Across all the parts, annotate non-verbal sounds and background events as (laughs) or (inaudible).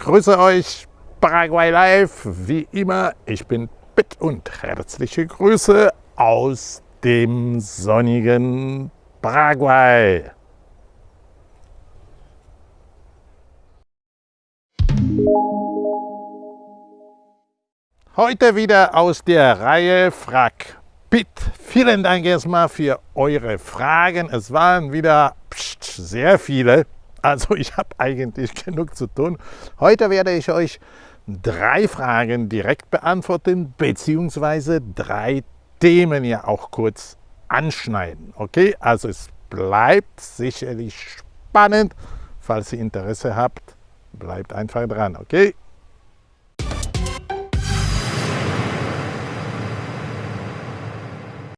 grüße euch, Paraguay Live, wie immer, ich bin Pitt und herzliche Grüße aus dem sonnigen Paraguay. Heute wieder aus der Reihe Frag Pitt. Vielen Dank erstmal für eure Fragen. Es waren wieder sehr viele. Also (laughs) ich habe eigentlich genug zu tun. Heute werde ich euch drei Fragen direkt beantworten, beziehungsweise drei Themen ja auch kurz anschneiden. Okay, also es bleibt sicherlich spannend. Falls ihr Interesse habt, bleibt einfach dran, okay?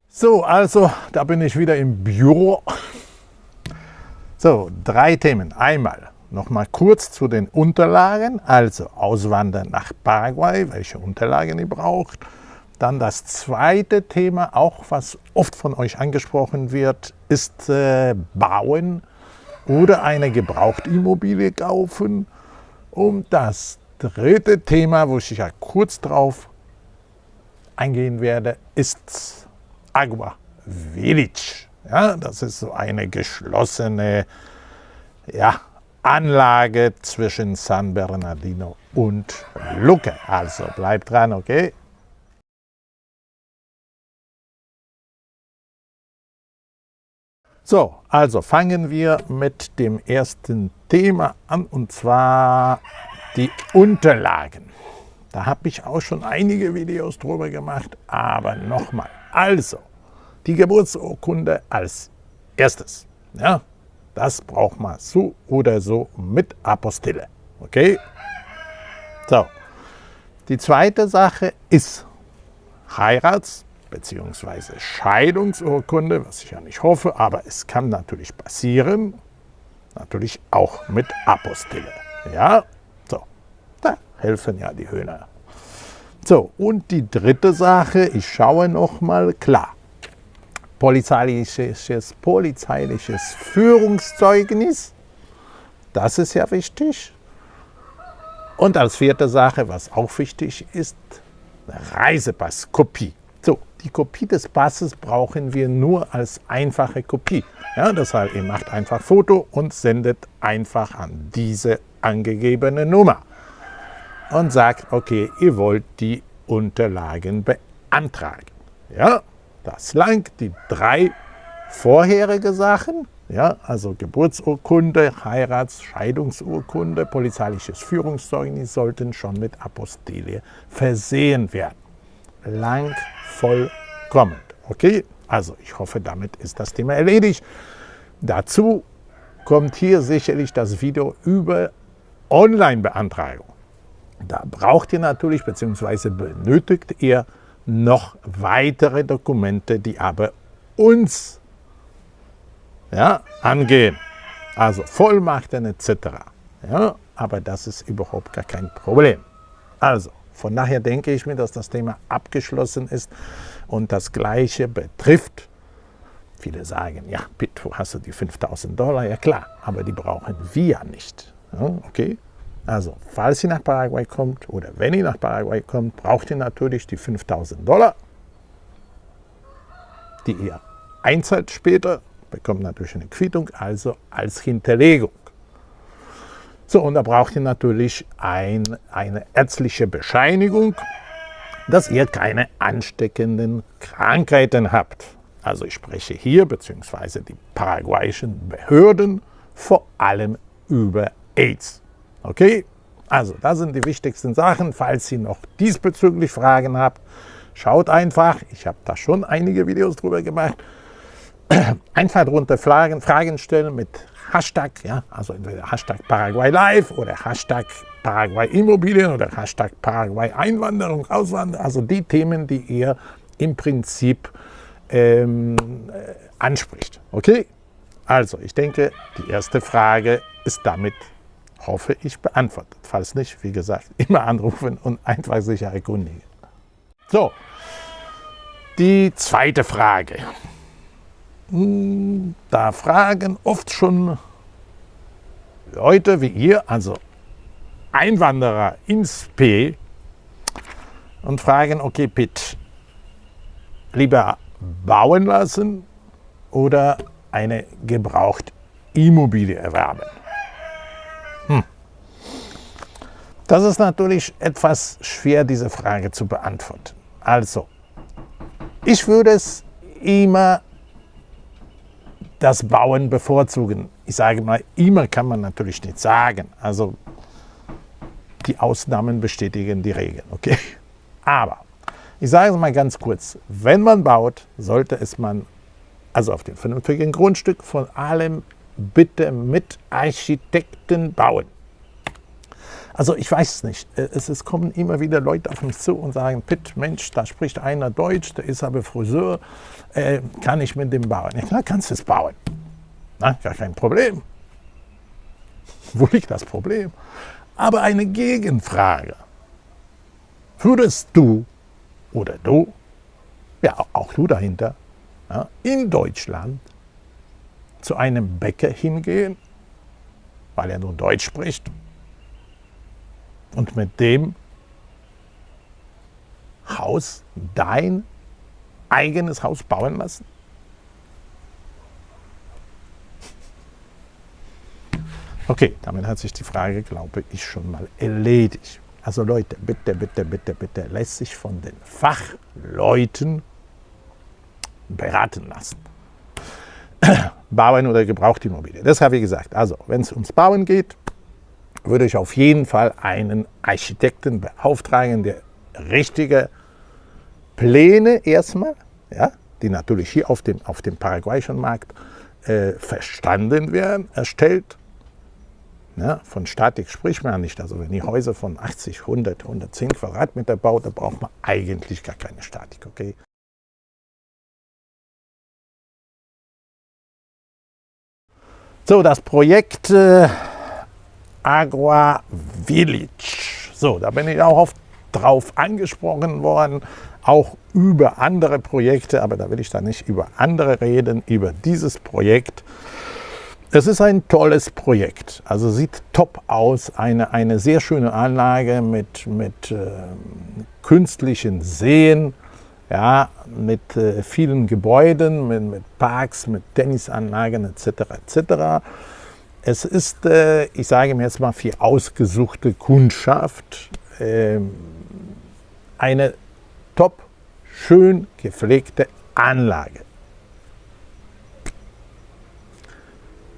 So, also da bin ich wieder im Büro. So, drei Themen. Einmal nochmal kurz zu den Unterlagen, also Auswandern nach Paraguay, welche Unterlagen ihr braucht. Dann das zweite Thema, auch was oft von euch angesprochen wird, ist äh, Bauen oder eine Gebrauchtimmobilie kaufen. Und das dritte Thema, wo ich ja kurz drauf eingehen werde, ist Agua Village. Ja, das ist so eine geschlossene ja, Anlage zwischen San Bernardino und Luque. Also bleibt dran, okay? So, also fangen wir mit dem ersten Thema an und zwar die Unterlagen. Da habe ich auch schon einige Videos drüber gemacht, aber nochmal. Also, die Geburtsurkunde als erstes. Ja, das braucht man so oder so mit Apostille. Okay? So. Die zweite Sache ist Heirats- bzw. Scheidungsurkunde, was ich ja nicht hoffe, aber es kann natürlich passieren. Natürlich auch mit Apostille. Ja, so. Da helfen ja die Hühner. So, und die dritte Sache, ich schaue noch mal klar. Polizeiliches, polizeiliches Führungszeugnis, das ist ja wichtig. Und als vierte Sache, was auch wichtig ist, Reisepasskopie. So, die Kopie des Passes brauchen wir nur als einfache Kopie. Ja, deshalb, ihr macht einfach Foto und sendet einfach an diese angegebene Nummer und sagt, okay, ihr wollt die Unterlagen beantragen. Ja, das langt. Die drei vorherige Sachen, ja, also Geburtsurkunde, Heirats-, Scheidungsurkunde, polizeiliches Führungszeugnis sollten schon mit Apostille versehen werden. Lang vollkommen. Okay, also ich hoffe, damit ist das Thema erledigt. Dazu kommt hier sicherlich das Video über Online-Beantragung. Da braucht ihr natürlich bzw. benötigt ihr noch weitere Dokumente, die aber uns ja, angehen. Also Vollmachten etc. Ja, aber das ist überhaupt gar kein Problem. Also, von daher denke ich mir, dass das Thema abgeschlossen ist und das Gleiche betrifft. Viele sagen, ja, Pitt, wo hast du die 5000 Dollar? Ja klar, aber die brauchen wir nicht. Ja, okay, also, falls ihr nach Paraguay kommt oder wenn ihr nach Paraguay kommt, braucht ihr natürlich die 5000 Dollar, die ihr einzahlt später, bekommt natürlich eine Quittung, also als Hinterlegung. So, und da braucht ihr natürlich ein, eine ärztliche Bescheinigung, dass ihr keine ansteckenden Krankheiten habt. Also ich spreche hier, beziehungsweise die paraguayischen Behörden, vor allem über AIDS. Okay, also das sind die wichtigsten Sachen. Falls ihr noch diesbezüglich Fragen habt, schaut einfach. Ich habe da schon einige Videos drüber gemacht. (clears throat) Einfach drunter Fragen, Fragen stellen mit Hashtag, ja, also entweder Hashtag Paraguay Live oder Hashtag Paraguay Immobilien oder Hashtag Paraguay Einwanderung, Auswanderung, also die Themen, die ihr im Prinzip ähm, äh, anspricht. Okay? Also, ich denke, die erste Frage ist damit hoffe ich, beantwortet. Falls nicht, wie gesagt, (laughs) immer anrufen und einfach sicher erkundigen. So, die zweite Frage. Hm, da fragen oft schon Leute wie ihr, also Einwanderer ins P und fragen, okay Pitt, lieber bauen lassen oder eine Gebrauchtimmobilie erwerben? Hm. Das ist natürlich etwas schwer, diese Frage zu beantworten. Also, ich würde es immer das Bauen bevorzugen. Ich sage mal, immer kann man natürlich nicht sagen. Also die Ausnahmen bestätigen die Regeln. Okay? Aber ich sage es mal ganz kurz, wenn man baut, sollte es man, also auf dem vernünftigen Grundstück, von allem bitte mit Architekten bauen. Also ich weiß es nicht. Es, es, kommen immer wieder Leute auf mich zu und sagen, Pitt, Mensch, da spricht einer Deutsch, der ist aber Friseur, äh, kann ich mit dem bauen? Ja klar, kannst du es bauen. Na, gar kein Problem. (laughs) Wo liegt das Problem? Aber eine Gegenfrage. Würdest du oder du, ja auch du dahinter, ja, in Deutschland zu einem Bäcker hingehen, weil er nur Deutsch spricht und mit dem Haus dein eigenes Haus bauen lassen? Okay, damit hat sich die Frage, glaube ich, schon mal erledigt. Also Leute, bitte, bitte, bitte, bitte, lässt sich von den Fachleuten beraten lassen. Bauen oder Gebrauchtimmobilie. Das habe ich gesagt. Also, wenn es ums Bauen geht, würde ich auf jeden Fall einen Architekten beauftragen, der richtige Pläne erstmal, ja, die natürlich hier auf dem, auf dem paraguayischen Markt äh, verstanden werden, erstellt. Ja, von Statik spricht man nicht. Also wenn die Häuser von 80, 100, 110 Quadratmeter baut, da braucht man eigentlich gar keine Statik. Okay? So, das Projekt äh, Agua Village. So, da bin ich auch oft drauf angesprochen worden, auch über andere Projekte, aber da will ich da nicht über andere reden, über dieses Projekt. Es ist ein tolles Projekt, also sieht top aus, eine, eine sehr schöne Anlage mit, mit äh, künstlichen Seen, ja, mit äh, vielen Gebäuden, mit, mit Parks, mit Tennisanlagen etc. etc. Es ist, äh, ich sage mir jetzt mal, für ausgesuchte Kundschaft äh, eine top, schön gepflegte Anlage.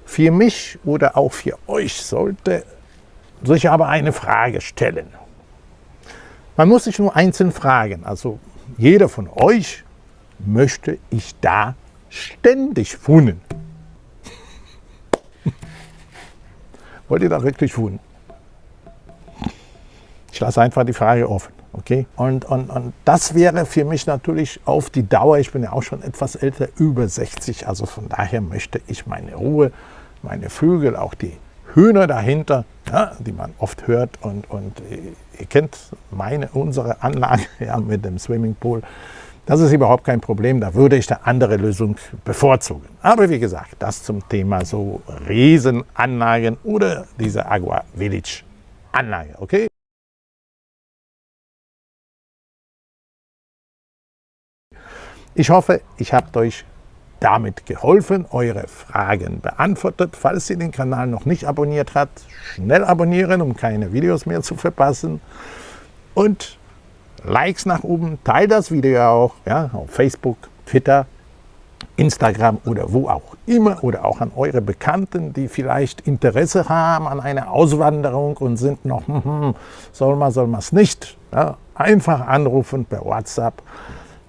Für mich oder auch für euch sollte sich aber eine Frage stellen. Man muss sich nur einzeln fragen, also jeder von euch möchte ich da ständig wohnen. Wollt ihr da wirklich wohnen? Ich lasse einfach die Frage offen. Okay? Und, und, und das wäre für mich natürlich auf die Dauer, ich bin ja auch schon etwas älter, über 60, also von daher möchte ich meine Ruhe, meine Vögel, auch die Hühner dahinter, ja, die man oft hört und, und ihr kennt meine, unsere Anlage (laughs) ja, mit dem Swimmingpool. Das ist überhaupt kein Problem, da würde ich eine andere Lösung bevorzugen. Aber wie gesagt, das zum Thema so Riesenanlagen oder diese Agua Village Anlage, okay? Ich hoffe, ich habe euch damit geholfen, eure Fragen beantwortet. Falls ihr den Kanal noch nicht abonniert habt, schnell abonnieren, um keine Videos mehr zu verpassen. Und Likes nach oben, teilt das Video auch ja, auf Facebook, Twitter, Instagram oder wo auch immer oder auch an eure Bekannten, die vielleicht Interesse haben an einer Auswanderung und sind noch, hm, hm, soll man, soll man es nicht. Ja, einfach anrufen per WhatsApp,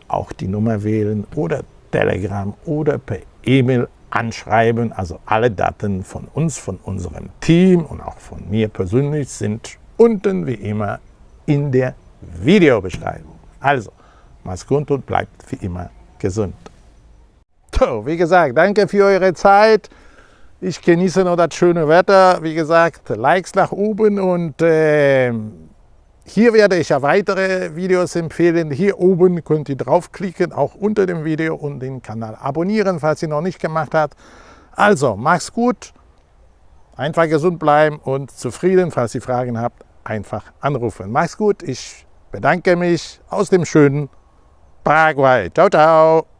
auch die Nummer wählen oder Telegram oder per E-Mail anschreiben. Also alle Daten von uns, von unserem Team und auch von mir persönlich sind unten wie immer in der Videobeschreibung. Also, mach's gut und bleibt wie immer gesund. So, wie gesagt, danke für eure Zeit. Ich genieße noch das schöne Wetter. Wie gesagt, Likes nach oben und äh, hier werde ich ja weitere Videos empfehlen. Hier oben könnt ihr draufklicken, auch unter dem Video und den Kanal abonnieren, falls ihr noch nicht gemacht habt. Also, mach's gut, einfach gesund bleiben und zufrieden. Falls ihr Fragen habt, einfach anrufen. Mach's gut, ich bedanke mich aus dem schönen Paraguay. Ciao, ciao.